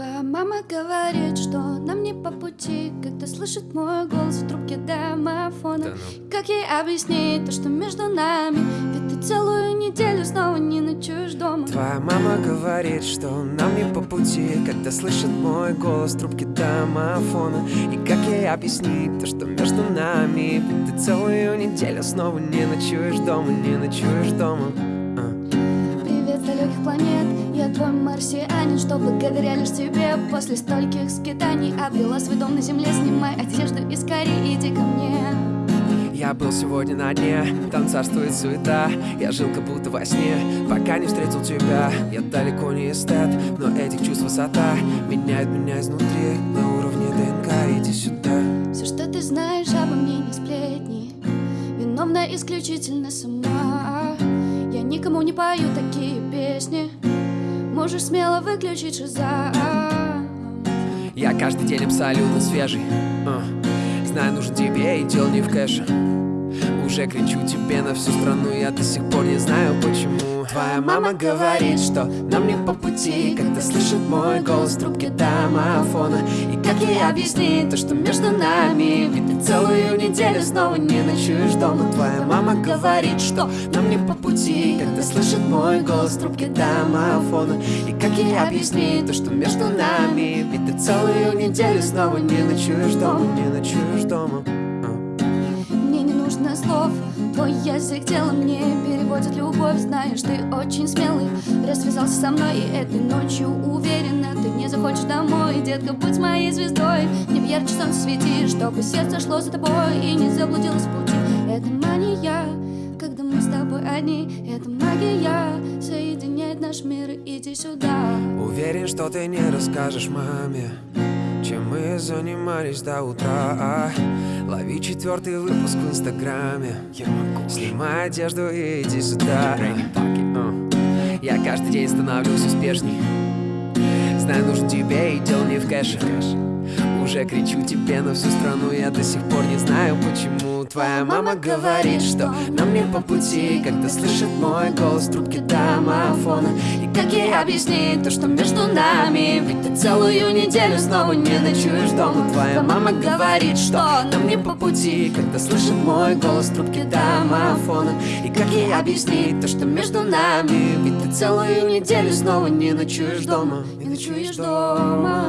Твоя мама говорит, что нам не по пути. Когда слышит мой голос в трубке домофона. Да ну. Как ей объяснить то, что между нами? Ведь ты целую неделю снова не ночуешь дома. Твоя мама говорит, что нам не по пути. Когда слышит мой голос в трубке домофона. И как ей объяснить то, что между нами? Ведь ты целую неделю снова не ночуешь дома Не ночуешь дома. А. Привет с далеких планет, я марсианин Что благодаря лишь тебе. После стольких скитаний Обрела свой дом на земле, снимай одежду и скорее иди ко мне. Я был сегодня на дне, там царствует суета. Я жил как будто во сне, пока не встретил тебя. Я далеко не эстет, но этих чувств высота. Меняет меня изнутри, на уровне ДНК. Иди сюда. Все, что ты знаешь обо мне, не сплетни. Виновна исключительно сама. Я никому не пою такие песни Можешь смело выключить шиза Я каждый день абсолютно свежий. А. Знаю, нужен тебе и дело не в кэше. Уже кричу тебе на всю страну Я до сих пор не знаю почему. Твоя мама говорит, что нам не по пути Когда слышит мой голос в трубке домофона. И как ей объяснить то, что между нами целую неделю снова не ночуешь дома. Твоя мама говорит, что нам не по пути Когда слышит мой голос в трубке домофона. И как ей объяснить то, что между нами? Ведь ты целую неделю снова не ночуешь дома Не ночуешь дома. Мне не нужно слов. Твой язык тело мне переводит любовь. Знаешь, ты очень смелый. Развязался со мной и этой ночью уверена. Ты не захочешь домой, детка, будь моей звездой. Мне в ярче солнце свети, чтобы сердце шло за тобой И не заблудилось в пути. Это мания, когда мы с тобой одни. Это магия, соединяет наш мир. Иди сюда. Уверен, что ты не расскажешь маме Чем мы занимались до утра. Лови четвертый выпуск в инстаграме. Снимай одежду и иди сюда. Я каждый день становлюсь успешней. Знаю, нужен тебе и дело не в кэше Уже кричу тебе на всю страну. Я до сих пор не знаю почему Твоя мама говорит, что нам не по пути Когда слышит мой голос в трубке домофона. И как ей объяснить то, что между нами? Ведь ты целую неделю снова не ночуешь дома. Твоя мама говорит, что нам не по пути Когда слышит мой голос в трубке домофона. И как ей объяснить то, что между нами? Ведь ты целую неделю снова не ночуешь дома. Не ночуешь дома.